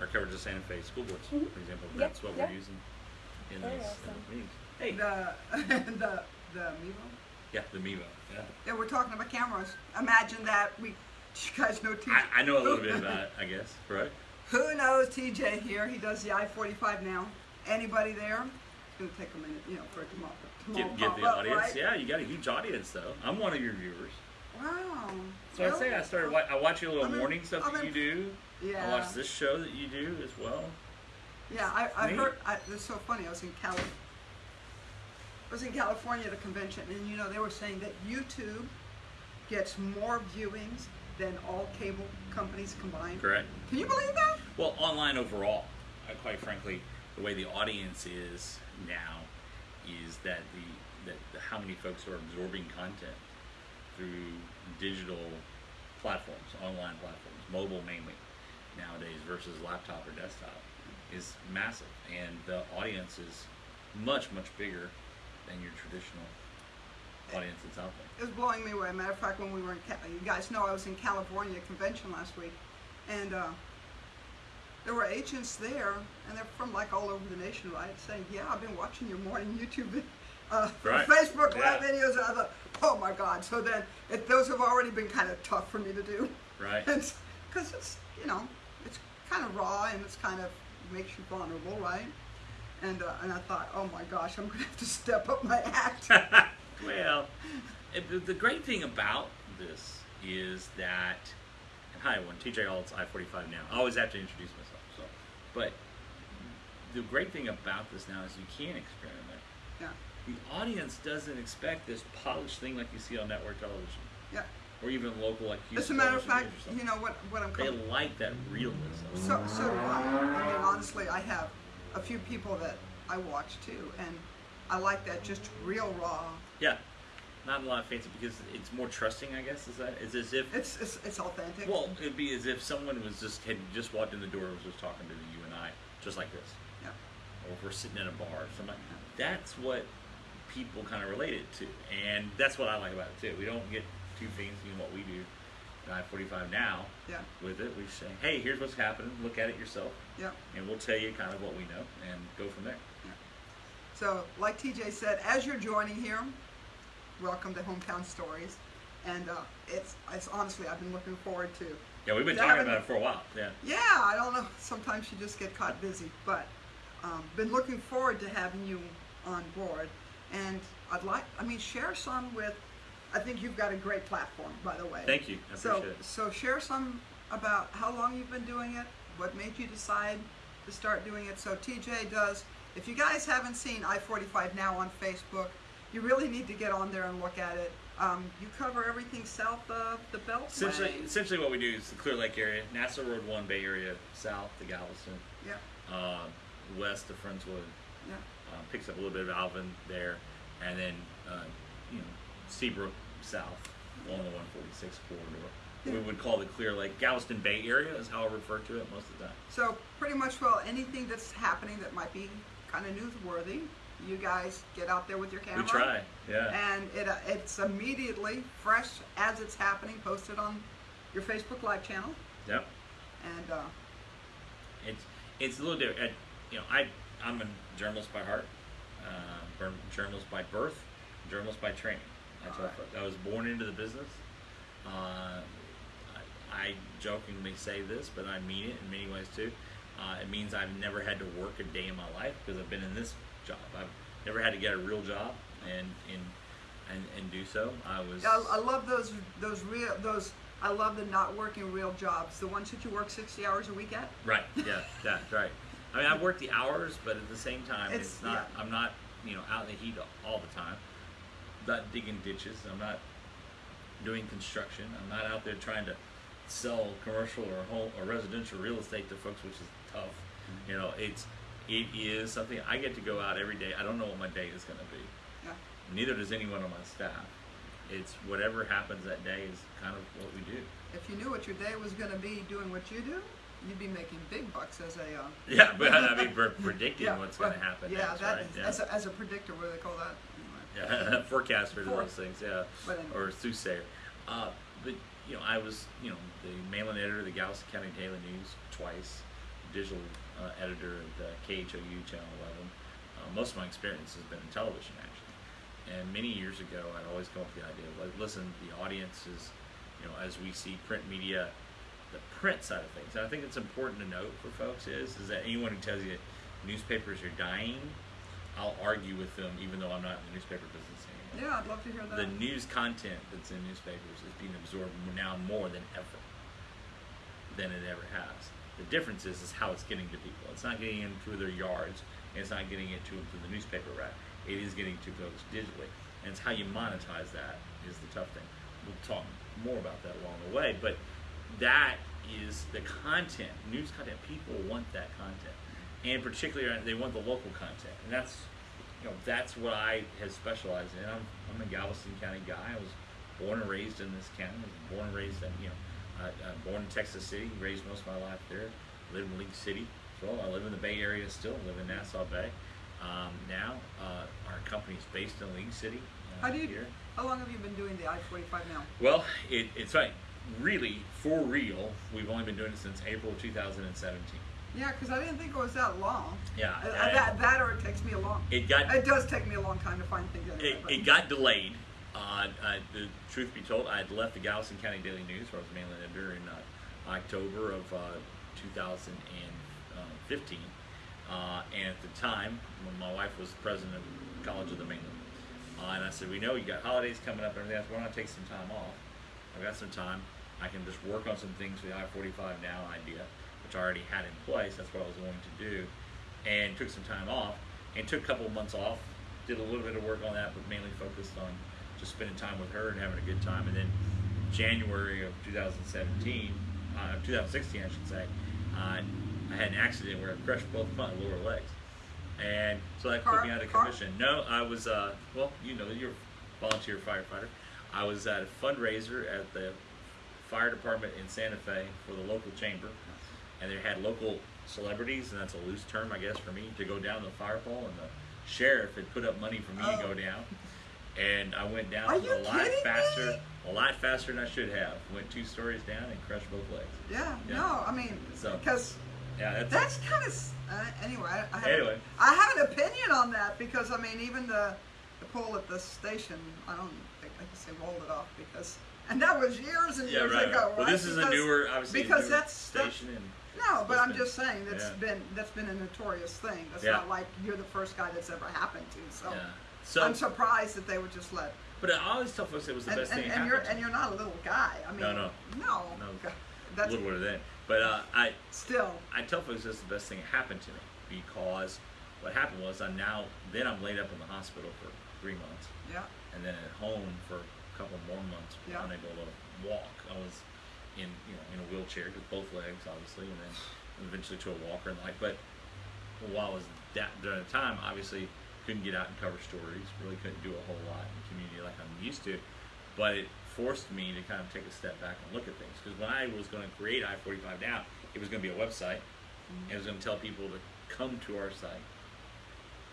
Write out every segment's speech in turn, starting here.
our coverage of Santa Fe school boards, Mhm. for example. Yep, That's what yep. we're using in Very these, in awesome. these meetings. Hey, The, the, the Mevo? yeah, the Mevo. Yeah, Yeah, we're talking about cameras. Imagine that. We, you guys know TJ. I, I know a little bit about it, I guess. Right? Who knows TJ here? He does the I-45 now. Anybody there? It's gonna take a minute, you know, for it to mop, to Get, get the up, audience. right? Yeah, you got a huge audience though. I'm one of your viewers. Wow. So I say I started. wa- I watch your little I'm in- morning stuff I'm that in- you do. Yeah. I watch this show that you do as well. Yeah, I, I Neat. heard. I, it's so funny. I was in Cali. I was in California at a convention, and you know they were saying that YouTube gets more viewings than all cable companies combined. Correct. Can you believe that? Well, online overall, uh, quite frankly, the way the audience is now is that the that the, how many folks are absorbing content through digital platforms, online platforms, mobile mainly nowadays versus laptop or desktop is massive, and the audience is much much bigger than your traditional audience that's out there. It was blowing me away. Matter of fact, when we were in, Ca- you guys know I was in California convention last week, and uh, there were agents there, and they're from like all over the nation, right? Saying, "Yeah, I've been watching your morning YouTube, uh, Right. Facebook live Yeah. videos." And I thought, "Oh my God!" So then, it, those have already been kind of tough for me to do, Right. because it's you know, kind of raw and it's kind of makes you vulnerable, right? And uh, and I thought, "Oh my gosh, I'm gonna have to step up my act." well, the great thing about this is that, and hi everyone, TJ Aulds I-45 now. I always have to introduce myself, so, but the great thing about this now is you can experiment. yeah, The audience doesn't expect this polished thing like you see on network television, yeah. Or even local like As a matter of fact, you know what what I'm They like that it. So so do I. I mean, honestly, I have a few people that I watch too, and I like that just real raw. Yeah, not a lot of fancy because it's more trusting. I guess is that is as if It's it's, it's authentic. Well, it'd be as if someone was just had just walked in the door and was just talking to you and I, just like this, yeah, or if we're sitting in a bar or something. That's what people kind of relate it to, and that's what I like about it too. We don't get too fancy in what we do. I forty five now yeah, with it, we say, hey, here's what's happening. Look at it yourself, yeah, and we'll tell you kind of what we know and go from there. yeah. So, like TJ said, as you're joining here, welcome to Hometown Stories, and uh, it's it's honestly I've been looking forward to. Yeah, we've been talking about it for a while. Yeah. Yeah, I don't know. Sometimes you just get caught busy, but um, been looking forward to having you on board. And I'd like, I mean, share some with. I think you've got a great platform, by the way. Thank you. I So, it. so share some about how long you've been doing it, what made you decide to start doing it. So TJ does. If you guys haven't seen I-45 now on Facebook, you really need to get on there and look at it. Um, you cover everything south of the Beltway. Essentially, essentially, what we do is the Clear Lake area, NASA Road One Bay Area, south to Galveston, Yeah, uh, west of Friendswood, yeah. uh, picks up a little bit of Alvin there, and then uh, you know Seabrook south along the 146 corridor. We would call the Clear Lake Galveston Bay area is how I refer to it most of the time. So pretty much, well, anything that's happening that might be kind of newsworthy, you guys get out there with your camera. We try, yeah. And it, uh, it's immediately fresh as it's happening, posted on your Facebook Live channel. Yep. And uh, It's it's a little different. You know, I I'm a journalist by heart, uh, journalist by birth, journalist by training. I tell Alright. I was born into the business. Uh, I, I jokingly say this, but I mean it in many ways too. Uh, it means I've never had to work a day in my life because I've been in this job. I've never had to get a real job and and and, and do so. I was. I, I love those those real those. I love the not working real jobs, the ones that you work sixty hours a week at. Right. Yeah. That's right. I mean, I work the hours, but at the same time, it's, It's- not. yeah. I'm not, you know, out in the heat all the time. Not digging ditches. I'm not doing construction. I'm not out there trying to sell commercial or home or residential real estate to folks, which is tough. You know, it's it is something I get to go out every day. I don't know what my day is going to be. Yeah. Neither does anyone on my staff. It's whatever happens that day is kind of what we do. If you knew what your day was going to be doing what you do, you'd be making big bucks as a. Uh, Yeah, but I mean, we're predicting yeah, what's going to happen. Yeah, next, that right? is- Yeah. as, a, as a predictor, what do they call that? Yeah, forecaster to those things, yeah, or soothsayer. Uh, but you know, I was you know the mail-in editor of the Galveston County Daily News twice, digital uh, editor of the KHOU Channel 11. Uh, most of my experience has been in television, actually. And many years ago, I'd always come up with the idea of, like, listen, the audience is, you know, as we see print media, the print side of things. And I think it's important to note for folks is, is that anyone who tells you newspapers are dying, I'll argue with them, even though I'm not in the newspaper business anymore. Yeah, I'd love to hear that. The news content that's in newspapers is being absorbed now more than ever, than it ever has. The difference is, is how it's getting to people. It's not getting in through their yards, and it's not getting it to them through the newspaper rack. It is getting to folks digitally, and it's how you monetize that is the tough thing. We'll talk more about that along the way, but that is the content, news content. People want that content, and particularly uh, they want the local content, and that's you know that's what I have specialized in. I'm, I'm a Galveston County guy. I was born and raised in this county. I was born and raised in you know I'm born in Texas City. Raised most of my life there. Lived in League City as well. I live in the Bay Area still. Live in Nassau Bay. Um, now uh, our is based in League City. Uh, How do you? here. How long have you been doing the I-45 now? Well, it, it's right. Really, for real, we've only been doing it since April of 2017. Yeah, because I didn't think it was that long. Yeah, Uh, and that, that or it takes me a long. It got It does take me a long time to find things anyway. it, but- it got delayed. Uh, uh, the truth be told, I had left the Galveston County Daily News, where I was mainly editor, in uh, October of uh, 2015. Uh, and at the time, when my wife was president of College of the Mainland, uh, and I said, "We know you got holidays coming up and everything else. Why don't I take some time off? I've got some time. I can just work on some things for the I-45 now idea, which I already had in place. That's what I was going to do, and took some time off, and took a couple of months off. Did a little bit of work on that, but mainly focused on just spending time with her and having a good time. And then January of 2017, uh, 2016, I should say, uh, I had an accident where I crushed both my lower legs. And so that Car- put me out of car? commission. No, I was, uh, well, you know, you're a volunteer firefighter. I was at a fundraiser at the fire department in Santa Fe for the local chamber. And they had local celebrities, and that's a loose term, I guess, for me, to go down the fire pole. And the sheriff had put up money for me to Oh. go down. And I went down a lot faster, me? a lot faster than I should have. Went two stories down and crushed both legs. yeah, Yeah. no, I mean, So- because Yeah, that's, that's kind of uh, anyway. I, Anyway. I have an opinion on that because I mean, even the the pole at the station, I don't think I can say rolled it off because, and that was years and yeah, years right. ago. Well, right? this is a newer, obviously, because newer that's- station, and No, but I'm just saying that's yeah. been that's been a notorious thing. That's Yeah. not like you're the first guy that's ever happened to. So yeah. So, I'm surprised that they would just let. but I always tell folks it was the And, best and, thing and you're and you're not a little guy. I mean, No, no. no, No. God, a That's little of that, but uh, I still. I tell folks that's the best thing that happened to me because what happened was I'm now then I'm laid up in the hospital for three months Yeah. and then at home for a couple more months Yeah. unable to walk. I was in you know in a wheelchair with both legs obviously and then eventually to a walker and like. But while I was that during the time obviously couldn't get out and cover stories really couldn't do a whole lot in the community like I'm used to. But it forced me to kind of take a step back and look at things because when I was going to create I-45 now it was going to be a website. And it was going to tell people to come to our site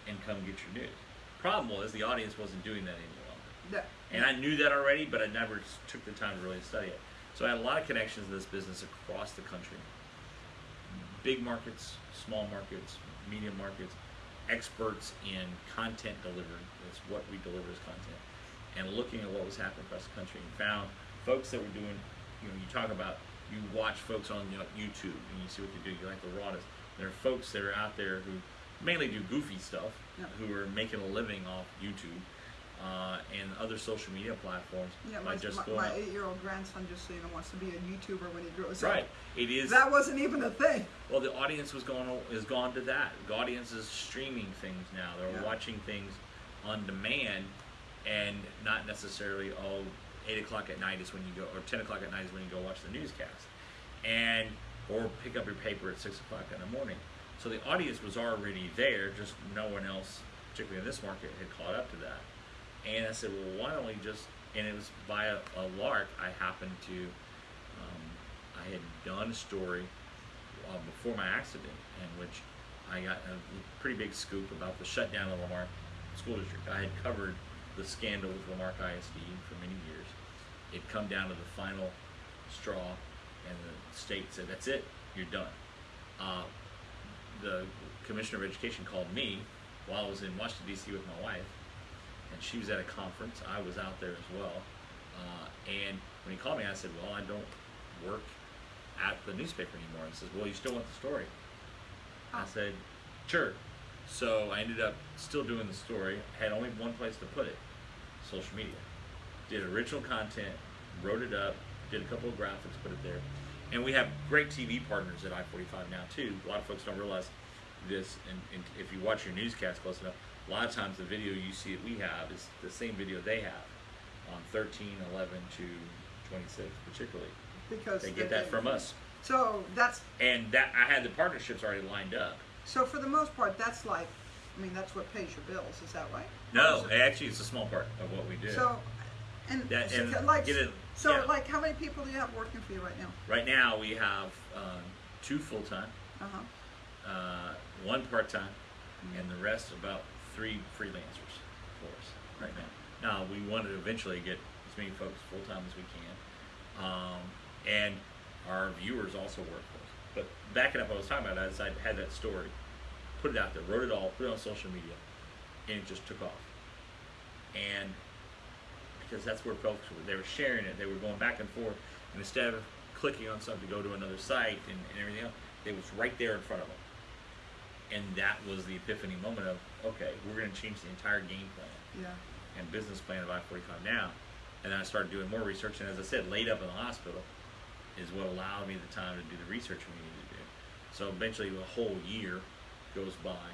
and come get your news. Problem was the audience wasn't doing that any longer. Yeah. and I knew that already, but I never took the time to really study it. So I had a lot of connections in this business across the country. Big markets, small markets, medium markets, experts in content delivery. That's what we deliver as content. And looking at what was happening across the country and found folks that were doing, you know, you talk about, you watch folks on you know, YouTube and you see what they do, you like the rawness. There are folks that are out there who mainly do goofy stuff, Yeah. who are making a living off YouTube uh, and other social media platforms Yeah, my, just my, my eight-year-old grandson just so you know wants to be a YouTuber when he grows Right. up. It is. That wasn't even a thing. well, the audience was going is gone to that. The audience is streaming things now. They're Yeah. watching things on demand, and not necessarily all oh eight o'clock at night is when you go or ten o'clock at night is when you go watch the newscast, and or pick up your paper at six o'clock in the morning. So the audience was already there, just no one else, particularly in this market, had caught up to that. And I said, well, why don't we just? And it was by a, a lark. I happened to, um, I had done a story uh, before my accident, in which I got a pretty big scoop about the shutdown of La Marque School District. I had covered the scandal with La Marque ISD for many years. It come down to the final straw, and the state said, "That's it, you're done." Uh, the commissioner of education called me while I was in Washington D.C. with my wife, and she was at a conference. I was out there as well, uh, and when he called me, I said, "Well, I don't work at the newspaper anymore." He says, "Well, you still want the story?" I Oh. said, "Sure." So I ended up still doing the story. Had only one place to put it: social media. Did original content, wrote it up, did a couple of graphics, put it there, and we have great TV partners at I-45 now too. A lot of folks don't realize this, and, and if you watch your newscast close enough, a lot of times the video you see that we have is the same video they have on 13, 11 to 26, particularly. Because They get that from us, So that's and that I had the partnerships already lined up. so for the most part, that's like, I mean, that's what pays your bills. Is that right? No, it- actually, it's a small part of what we do. So, and, That- so, and like, get it- so yeah. like, how many people do you have working for you right now? right now, we have um, two full time, Uh huh. uh, one part time, Mm-hmm. and the rest about three freelancers for us right now. Now we want to eventually get as many folks full time as we can, um, and our viewers also work for us. But backing up, what I was talking about is I had that story, put it out there, wrote it all, put it on social media, and it just took off. And because that's where folks were, they were sharing it, they were going back and forth, and instead of clicking on something to go to another site and, and everything else, it was right there in front of them. And that was the epiphany moment of, okay, we're going to change the entire game plan Yeah. and business plan of I-45 now. And then I started doing more research, and as I said, laid up in the hospital is what allowed me the time to do the research we needed to do. So eventually, a whole year goes by,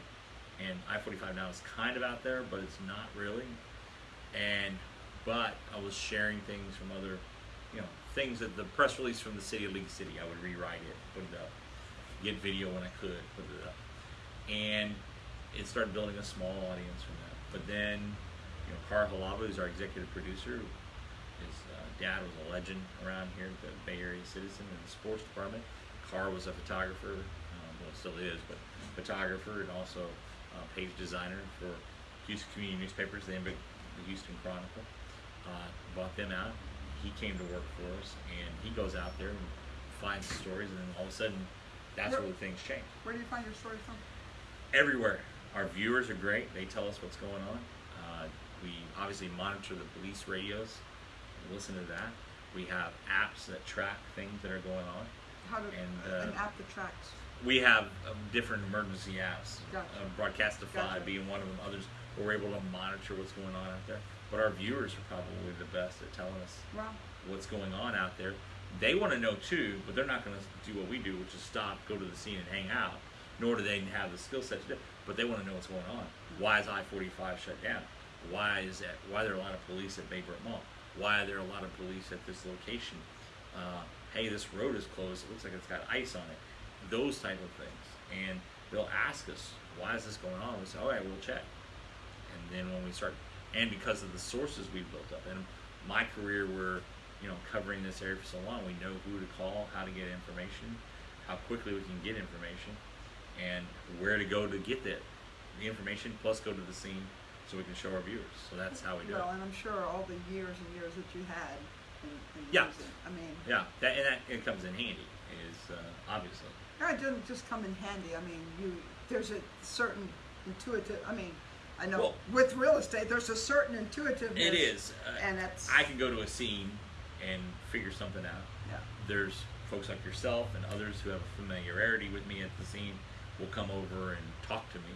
and I-45 now is kind of out there, but it's not really. And but I was sharing things from other, you know, things that the press release from the city of League City, I would rewrite it, put it up, get video when I could, put it up, and it started building a small audience from that. But then, you know, Carl Halava, who's our executive producer, his uh, dad was a legend around here, the Bay Area citizen in the sports department. Carr was a photographer, um, well, still is, but photographer and also uh, page designer for Houston Community Newspapers, the, the Houston Chronicle. Uh, bought them out. He came to work for us, and he goes out there and finds the stories, and then all of a sudden, that's Where- where the things change Where do you find your stories from? Everywhere. Our viewers are great. They tell us what's going on. Uh, we obviously monitor the police radios, listen to that. We have apps that track things that are going on. How to And, an uh, app that tracks. We have um, different emergency apps. Gotcha. Uh, Broadcastify Gotcha. being one of them. Others where we're able to monitor what's going on out there. But our viewers are probably the best at telling us Wow. what's going on out there. They want to know too, but they're not going to do what we do, which is stop, go to the scene, and hang out. Nor do they have the skill set to do. it. But they want to know what's going on. Why is I-45 shut down? Why is that? Why are there a lot of police at Baybrook Mall? Why are there a lot of police at this location? Uh, hey, this road is closed. It looks like it's got ice on it. Those type of things. And they'll ask us, why is this going on? We say, all right, we'll check. And then when we start, and because of the sources we've built up, and my career, we're you know covering this area for so long, we know who to call, how to get information, how quickly we can get information, and where to go to get that the information. Plus, go to the scene so we can show our viewers. So that's how we do Well, it. and I'm sure all the years and years that you had in, in Yeah. I mean, Yeah, that and that it comes in handy. Is uh, obviously. it doesn't just come in handy. I mean, you there's a certain intuitive. I mean, I know Well- with real estate, there's a certain intuitiveness. It is. Uh, and that's I can go to a scene and figure something out. yeah. there's folks like yourself and others who have a familiarity with me at the scene will come over and talk to me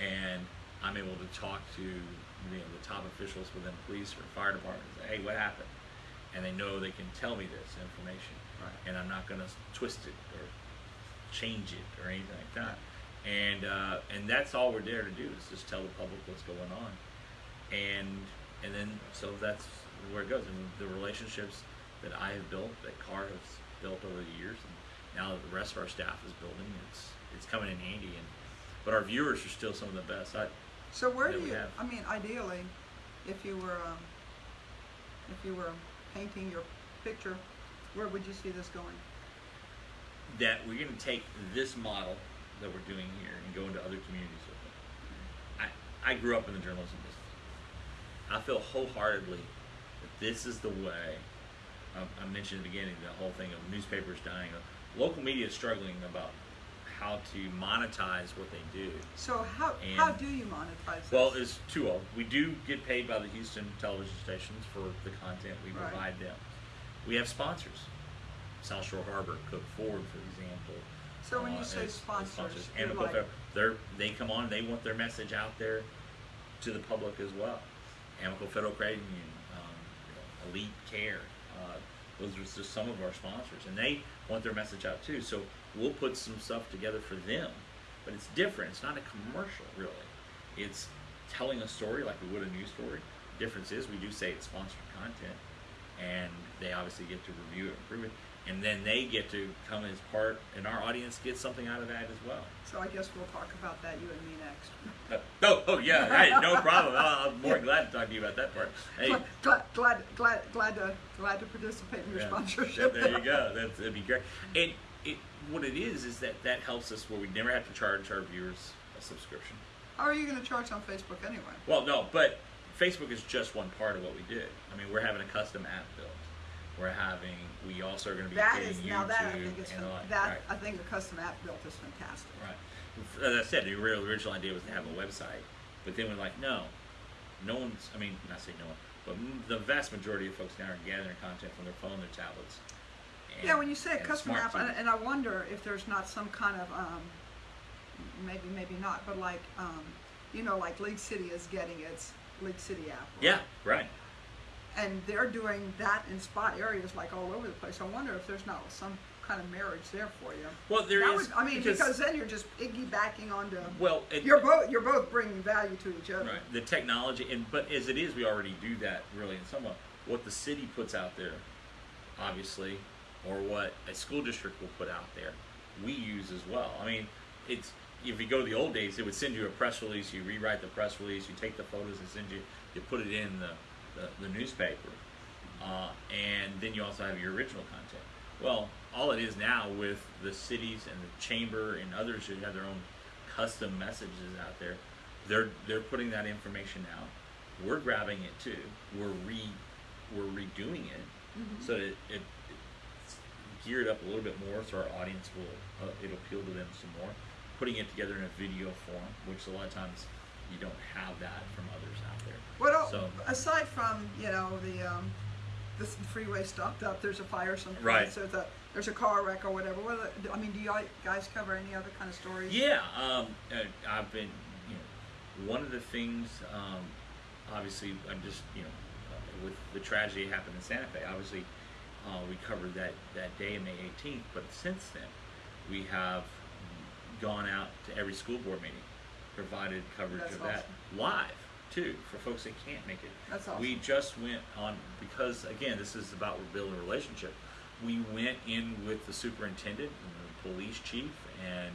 and I'm able to talk to you know, the top officials within police or fire department and say, hey, what happened? And they know they can tell me this information. Right. And I'm not going to twist it or change it or anything like that. And, uh, and that's all we're there to do is just tell the public what's going on. And, and then, so that's where it goes. And the relationships that I have built, that Carr has built over the years, and now that the rest of our staff is building, it's, it's coming in handy. And, but our viewers are still some of the best. I, So where do you? have. I mean, ideally, if you were um, if you were painting your picture, where would you see this going? that we're going to take this model that we're doing here and go into other communities with it. I, I grew up in the journalism business. I feel wholeheartedly that this is the way. Um, I mentioned at the beginning the whole thing of newspapers dying. Local media is struggling about how to monetize what they do. So how And- how do you monetize? It? Well, this? it's twofold. We do get paid by the Houston television stations for the content we Right. provide them. We have sponsors. South Shore Harbor, Cook Ford, for example. So when you uh, say as- as sponsors, you're like- they're they come on. They want their message out there to the public as well. Amoco Federal Credit Union, um, Elite Care. Uh, those are just some of our sponsors, and they want their message out too. So we'll put some stuff together for them, but it's different. It's not a commercial, really. It's telling a story like we would a news story. The Difference is we do say it's sponsored content, and they obviously get to review it, and approve it, and then they get to come as part, and our audience gets something out of that as well. so I guess we'll talk about that you and me next. Uh, oh, oh yeah, no problem. I'm more than glad to talk to you about that part. Hey, Glad, glad, glad, glad, to glad to participate in your yeah, sponsorship. There you go. That's that'd be great. And what it is is that that helps us where we never have to charge our viewers a subscription. How are you going to charge on Facebook anyway? Well, no, but Facebook is just one part of what we do. I mean, we're having a custom app built. We're having. We also are going to be That is YouTube now that I think is that. right. I think the custom app built is fantastic. Right. As I said, the real original idea was to have a website, but then we're like, no, no one's. I mean, not say no one, but the vast majority of folks now are gathering content from their phone, their tablets. Yeah, when you say a custom app, and, and I wonder if there's not some kind of um, maybe maybe not, but like um, you know, like League City is getting its League City app. right? yeah, right. and they're doing that in spot areas like all over the place. I wonder if there's not some kind of marriage there for you. Well, there That is. would- I mean, because, then you're just piggybacking onto. well, it, you're both you're both bringing value to each other. right. The technology, and but as it is, we already do that really in some way. What the city puts out there, obviously, or what a school district will put out there, we use as well. I mean, it's if you go to the old days, it would send you a press release. You rewrite the press release. You take the photos and send you. You put it in the the, the newspaper, uh, and then you also have your original content. Well, all it is now with the cities and the chamber and others who have their own custom messages out there, they're they're putting that information out. We're grabbing it too. We're re we're redoing it Mhm. so that it, it it's it up a little bit more, so our audience will uh, it'll appeal to them some more. Putting it together in a video form, which a lot of times you don't have that from others out there. What el- So- aside from you know the um, the freeway stopped up, there's a fire someplace. Right. There's a there's a car wreck or whatever. What the, I mean, do you guys cover any other kind of stories? Yeah, um, uh, I've been, you know, one of the things, um, obviously, I'm just, you know, with the tragedy that happened in Santa Fe, obviously, uh, we covered that, that day, May 18th, but since then, we have gone out to every school board meeting, provided coverage That's of that live, too, for folks that can't make it. That's awesome. We just went on, because again, this is about building a relationship. We went in with the superintendent and the police chief and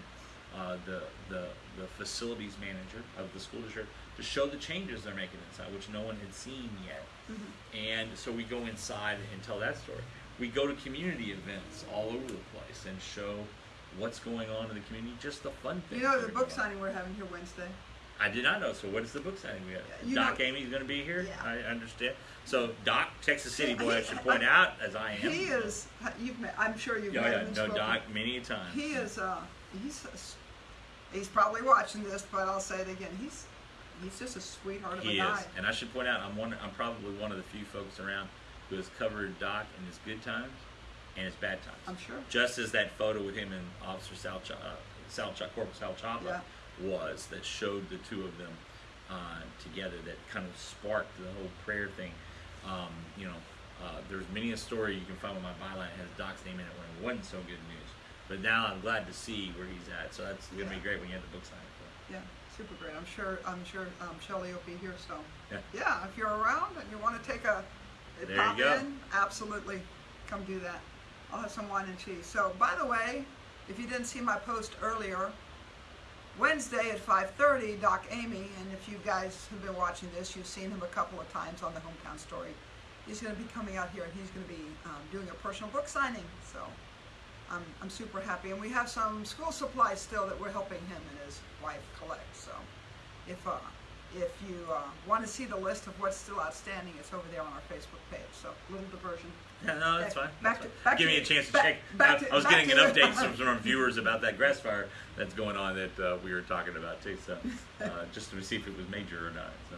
uh, the, the, the facilities manager of the school district to show the changes they're making inside, which no one had seen yet. Mhm. And so we go inside and tell that story. We go to community events all over the place and show what's going on in the community, just the fun things. You know the book signing we're having here Wednesday. I did not know. So what is the book signing we have? You Doc know- Amy's going to be here. Yeah. I understand. So Doc, Texas City boy, I He- should point out, as I am. He is. You've met. I'm sure you've Yeah, met yeah. him. No. Doc, many a time. He is. Uh, he's. a He's probably watching this, but I'll say it again. He's. He's just a sweetheart of He a is, guy. and I should point out, I'm one. I'm probably one of the few folks around who has covered Doc in his good times and his bad times. I'm sure. Just as that photo with him and Officer Sal, Ch- uh, Sal Ch- Corporal Sal Chapa Yeah. was that showed the two of them uh, together that kind of sparked the whole prayer thing. Um, you know, uh, there's many a story you can find on my byline that has Doc's name in it when it wasn't so good news. But now I'm glad to see where he's at. So that's gonna be great when you have the book for. Yeah, super great. I'm sure. I'm sure um, Shelley will be here. So, Yeah. yeah, if you're around and you want to take a There you go. in, absolutely, come do that. I'll have some wine and cheese. So, by the way, if you didn't see my post earlier, Wednesday at 5:30, Doc Amy, and if you guys have been watching this, you've seen him a couple of times on the Hometown Story. He's going to be coming out here and he's going to be um, doing a personal book signing. So, I'm, I'm super happy. And we have some school supplies still that we're helping him and his wife collect. So if uh, if you uh, want to see the list of what's still outstanding, it's over there on our Facebook page. So, little diversion. Yeah, no, that's fine. Back That's to- fine. back Give to- me a chance to back- check. back I, to- I was getting an update from, from our viewers about that grass fire that's going on that uh, we were talking about too. So, uh, just to see if it was major or not. So.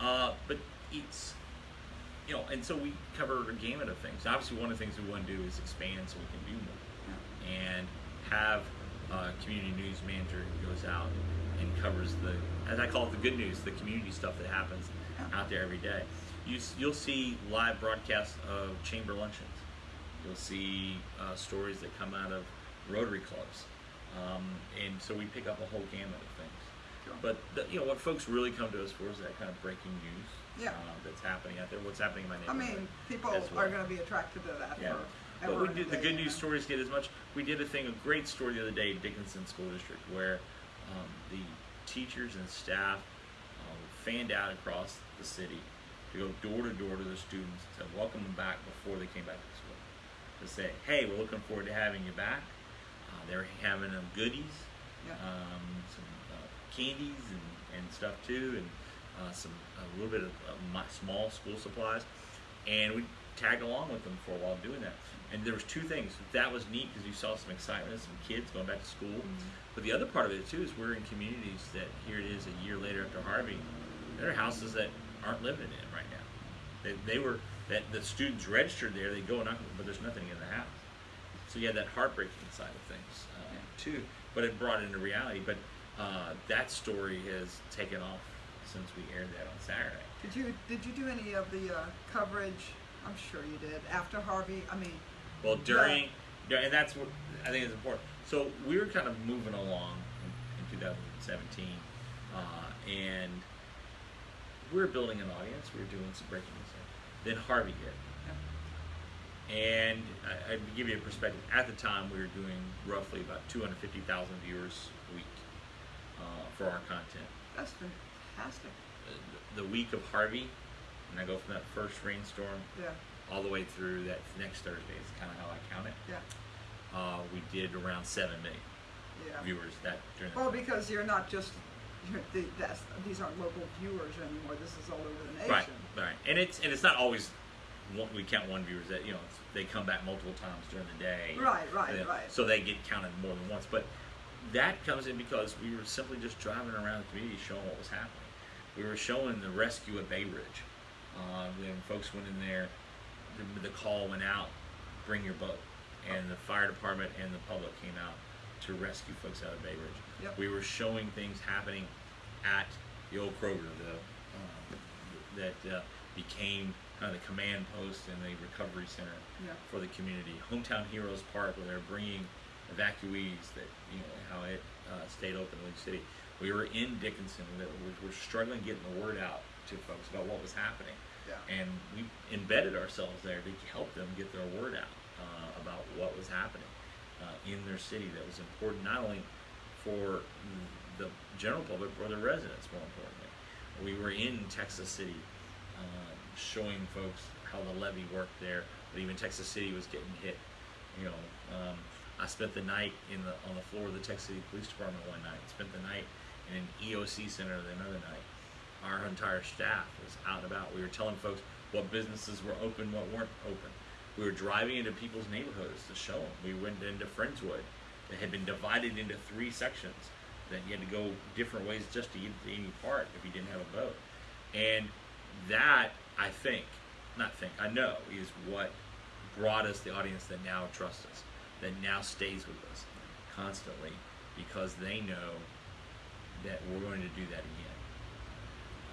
Yeah. Uh, but it's, you know, and so we cover a gamut of things. Obviously, one of the things we want to do is expand so we can do more and have a community news manager who goes out and covers the, as I call it, the good news, the community stuff that happens out there every day. You, you'll see live broadcasts of chamber luncheons. You'll see uh, stories that come out of Rotary clubs. Um, and so we pick up a whole gamut of things. Sure. But the, you know what folks really come to us for is that kind of breaking news Yeah. uh, that's happening out there. What's happening in my neighborhood? I mean, people as are going to be attracted to that. Yeah. But we the good news stories get as much. We did a thing, a great story the other day Dickinson School District, where um, the teachers and staff um, fanned out across the city to go door to door to the students to welcome them back before they came back to school. To say, hey, we're looking forward to having you back. Uh, they're having them goodies, Yeah. um, some uh, candies and, and stuff too, and uh, some a little bit of small school supplies, and we tagged along with them for a while doing that. And there was two things that was neat because you saw some excitement, some kids going back to school. But the other part of it too is we're in communities that here it is a year later after Harvey, there are houses that aren't living in right now. They, they were that the students registered there, they go and knock, but there's nothing in the house. So you had that heartbreaking side of things uh, too, but it brought it into reality. But uh, that story has taken off since we aired that on Saturday. Did you did you do any of the uh, coverage? I'm sure you did after Harvey. I mean, Well, during, yeah, and that's what I think is important. So we were kind of moving along in, in 2017, uh, and we were building an audience. We were doing some breaking news. Then Harvey hit, and I, I give you a perspective. At the time, we were doing roughly about 250,000 viewers a week uh, for our content. that's fantastic. The, the week of Harvey, and I go from that first rainstorm Yeah, all the way through that next Thursday. Is kind of how I count it. yeah, uh, we did around seven million yeah. viewers that during Well, time. because you're not just you're, the, that's, these aren't local viewers anymore. This is all over the nation. right, right, and it's and it's not always one, we count one viewers that you know they come back multiple times during the day. Right, right, then- right. So they get counted more than once, but that comes in because we were simply just driving around the community showing what was happening. We were showing the rescue at Bay Ridge. Uh, when folks went in there, the, the call went out, bring your boat, and the fire department and the public came out to rescue folks out of Bay Ridge. Yep. We were showing things happening at the old Kroger, the um, that uh, became kind of the command post and the recovery center Yeah. for the community. Hometown Heroes Park, where they're bringing evacuees that you know how it uh, stayed open in League City. We were in Dickinson. That we were struggling getting the word out to folks about what was happening, Yeah. and we embedded ourselves there to help them get their word out uh, about what was happening uh, in their city. That was important not only for the general public, but the residents. More importantly, we were in Texas City, um, showing folks how the levee worked there. But even Texas City was getting hit. You know, um, I spent the night in the on the floor of the Texas City Police Department one night. Spent the night in an EOC center the another night. Our entire staff was out and about. We were telling folks what businesses were open, what weren't open. We were driving into people's neighborhoods to show them. We went into Friendswood that had been divided into three sections that you had to go different ways just to get to any part if you didn't have a boat. And that, I think, not think, I know, is what brought us the audience that now trusts us, that now stays with us constantly because they know that we're going to do that again.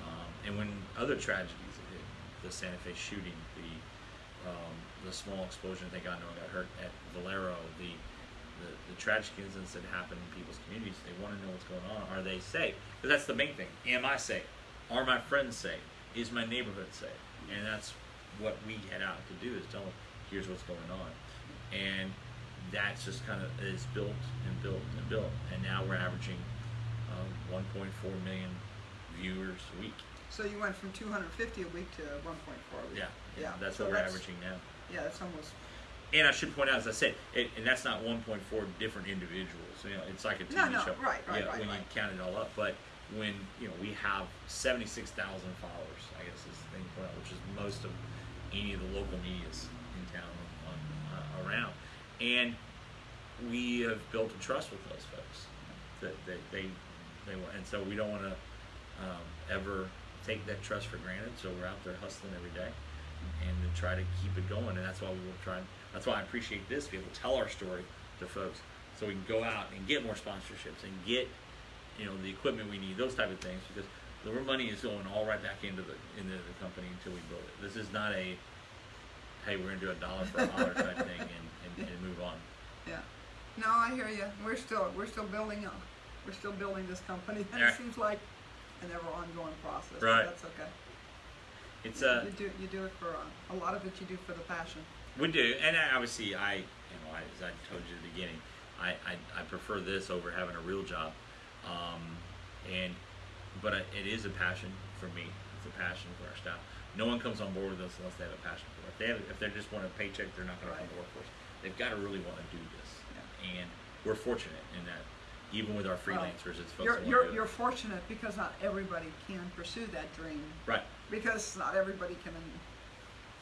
Um, and when other tragedies hit, the Santa Fe shooting, the um, the small explosion, thank God no one got hurt at Valero, the, the the tragic incidents that happen in people's communities, they want to know what's going on. Are they safe? Because that's the main thing. Am I safe? Are my friends safe? Is my neighborhood safe? And that's what we head out to do is tell them, here's what's going on. And that's just kind of is built and built and built. And now we're averaging um, 1.4 million viewers a week. So you went from 250 a week to 1.4 a week. Yeah, Yeah. That's so what we're that's- averaging now. Yeah, that's almost. And I should point out, as I said, it, and that's not 1.4 different individuals. You know, it's like a TV No, no, show. right, right, yeah, right, When right. you count it all up, but when you know we have 76,000 followers, I guess is the thing to point out, which is most of any of the local media's in town on, uh, around, and we have built a trust with those folks that they they, they and so we don't want to um, ever take that trust for granted. So we're out there hustling every day, and to try to keep it going. And that's why we will try. That's why I appreciate this. Be able to tell our story to folks, so we can go out and get more sponsorships and get you know the equipment we need, those type of things, because the money is going all right back into the into the company until we build it. This is not a hey, we're gonna do a dollar for a dollar type thing and, and, and move on. Yeah. No, I hear you. We're still we're still building up. We're still building this company, and Yeah. it seems like an ever ongoing process. Right. That's okay. It's uh, you do you do it for uh, a lot of it. You do for the passion. We do, and I, obviously, I, you know, I, as I told you at the beginning, I, I, I prefer this over having a real job, um, and but it is a passion for me. It's a passion for our staff. No one comes on board with us unless they have a passion for it. If they have, if they just want a paycheck, they're not going to come to work for us. They've got to really want to do this, Yeah. and we're fortunate in that. Even with our freelancers, it's folks You're that you're want to do you're fortunate because not everybody can pursue that dream. right. Because not everybody can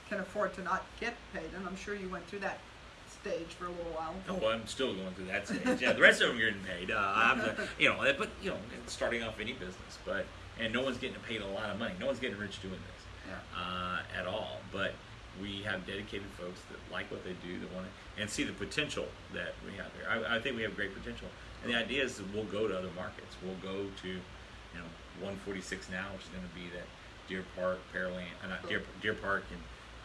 can afford to not get paid, and I'm sure you went through that stage for a little while. Oh, I'm still going through that stage. Yeah, the rest of them are getting paid. Uh, I'm, the, you know, but you know, starting off any business, but and no one's getting paid a lot of money. No one's getting rich doing this Yeah. uh, at all. But we have dedicated folks that like what they do, that want to, and see the potential that we have here. I, I think we have great potential, and the idea is that we'll go to other markets. We'll go to, you know, 146 now, which is going to be that Deer Park, Pearland, uh, not Deer, Deer Park and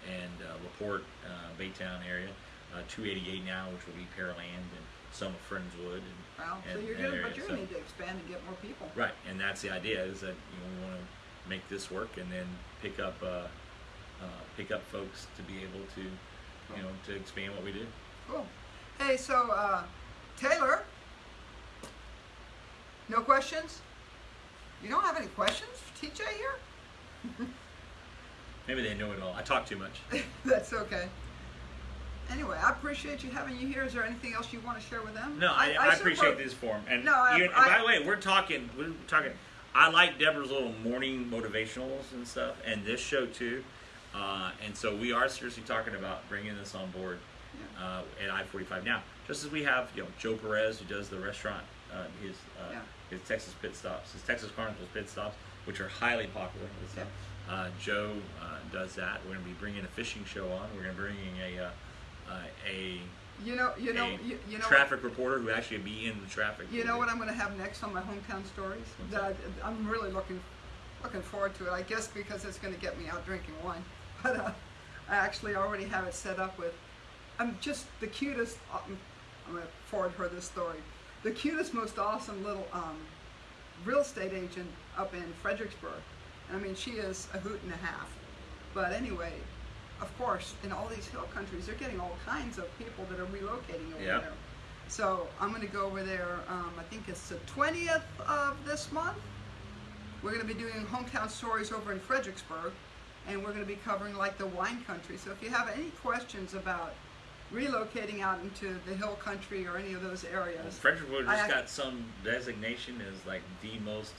and uh, La Porte, uh, Baytown area. Uh, 288 now, which will be Pearland and some of Friendswood. And, Well, so and- you're but you're So- gonna need to expand and get more people. Right, and that's the idea is that you know we want to make this work and then pick up uh, uh, pick up folks to be able to you know to expand what we do. Cool. Hey, so uh, Taylor, no questions? You don't have any questions for TJ here? Maybe they know it all. I talk too much. That's okay. Anyway, I appreciate you having you here. Is there anything else you want to share with them? No, I, I, appreciate suppose- this forum. And, No, I- you, and I- by the way, we're talking. We're talking. I like Deborah's little morning motivationals and stuff, and this show too. Uh, and so we are seriously talking about bringing this on board uh, at I-45 now. Just as we have, you know, Joe Perez who does the restaurant, uh, his uh, Yeah. His Texas pit stops, his Texas Carnivals pit stops, which are highly popular. Uh, Joe uh, does that. We're going to be bringing a fishing show on. We're going to be bringing a uh, uh, a You know, you know, you, you know. traffic reporter who actually be in the traffic. You know what I'm going to have next on my hometown stories? That I'm really looking looking forward to it. I guess because it's going to get me out drinking wine. But uh, I actually already have it set up with. I'm just the cutest. Um, I'm going to forward her this story. The cutest, most awesome little um, real estate agent up in Fredericksburg. And I mean, she is a hoot and a half. But anyway, of course, in all these hill countries, they're getting all kinds of people that are relocating over Yeah. there. So I'm going to go over there. Um, I think it's the 20th of this month. We're going to be doing hometown stories over in Fredericksburg, and we're going to be covering like the wine country. So if you have any questions about relocating out into the hill country or any of those areas, Fredericksburg I- just I- got some designation as like the most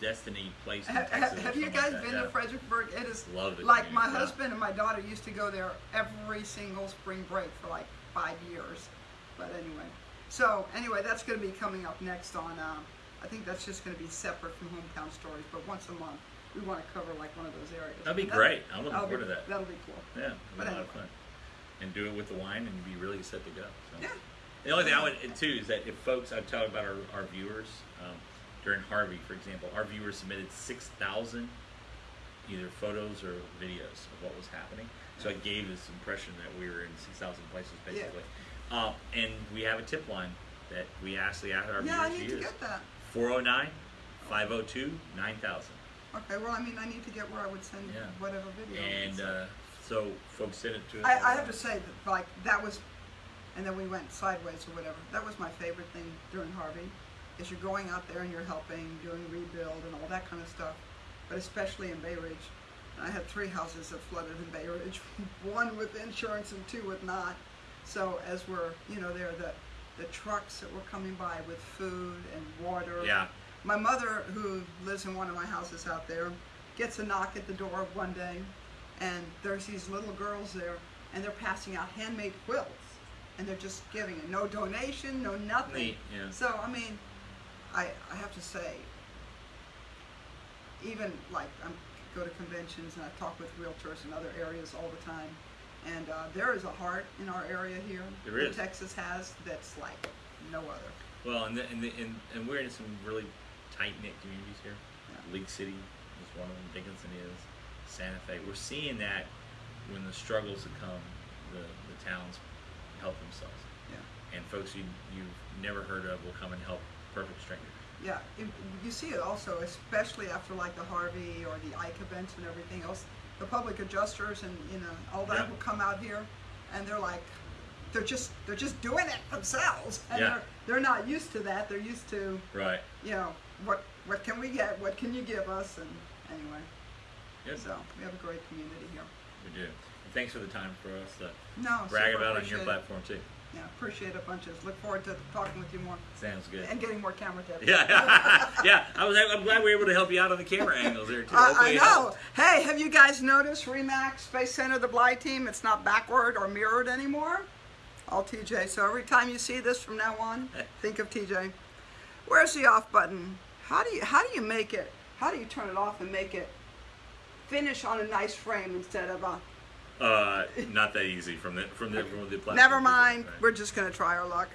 destiny place in have, Texas. have you guys like been yeah. to Fredericksburg? It is Loved it, like my yeah. husband and my daughter used to go there every single spring break for like five years. But anyway, so anyway, that's going to be coming up next on. Uh, I think that's just going to be separate from hometown stories, but once a month we want to cover like one of those areas. That'd be And great. I'm looking that'll forward be- to that. That'll be cool. Yeah, But a lot anyway. And do it with the wine and you'd be really set to go. So. Yeah. The only thing I would too is that if folks, I tell about our, our viewers um, during Harvey, for example, our viewers submitted six thousand either photos or videos of what was happening. So I gave this impression that we were in six thousand places Yeah. basically. Uh, and we have a tip line that we actually ask our Yeah, I viewers need to to get that. 409 502 9000. Okay, well, I mean, I need to get where I would send Yeah. whatever video. And uh, so folks send it to us. I, I have to say that like that was, and then we went sideways or whatever. That was my favorite thing during Harvey, is you're going out there and you're helping, doing rebuild and all that kind of stuff, but especially in Bay Ridge. And I had three houses that flooded in Bay Ridge, one with insurance and two with not. So as we're you know there the the trucks that were coming by with food and water. Yeah. My mother, who lives in one of my houses out there, gets a knock at the door one day, and there's these little girls there, and they're passing out handmade quilts, and they're just giving it. No donation, no nothing. Neat, yeah. So I mean, I I have to say, even like I go to conventions and I talk with realtors in other areas all the time, and uh, there is a heart in our area here There that is. Texas has that's like no other. Well, and, the, and, the, and and we're in some really tight knit communities here. Yeah. League City is one of them. Dickinson is. Santa Fe. We're seeing that when the struggles have come, the, the towns help themselves, Yeah. and folks you you've never heard of will come and help perfect strangers. Yeah, it, you see it also, especially after like the Harvey or the Ike events and everything else. The public adjusters and you know all that Yeah. will come out here, and they're like, they're just they're just doing it themselves, and Yeah. they're they're not used to that. They're used to Right. you know what what can we get? What can you give us? And anyway, Good. so we have a great community here. We do. And thanks for the time for us to No, brag super about on your appreciate platform too. Yeah, appreciate it bunches. Look forward to talking with you more Sounds good. and getting more camera tips. Yeah, yeah. I was. I'm glad we were able to help you out on the camera angles there too. I, I know. helped. Hey, have you guys noticed Remax Space Center, the Bly team? It's not backward or mirrored anymore. All TJ. So every time you see this from now on, think of TJ. Where's the off button? How do you how do you make it? How do you turn it off and make it finish on a nice frame instead of a? Uh, not that easy from the from the from the platform. Never mind. Right. We're just gonna try our luck.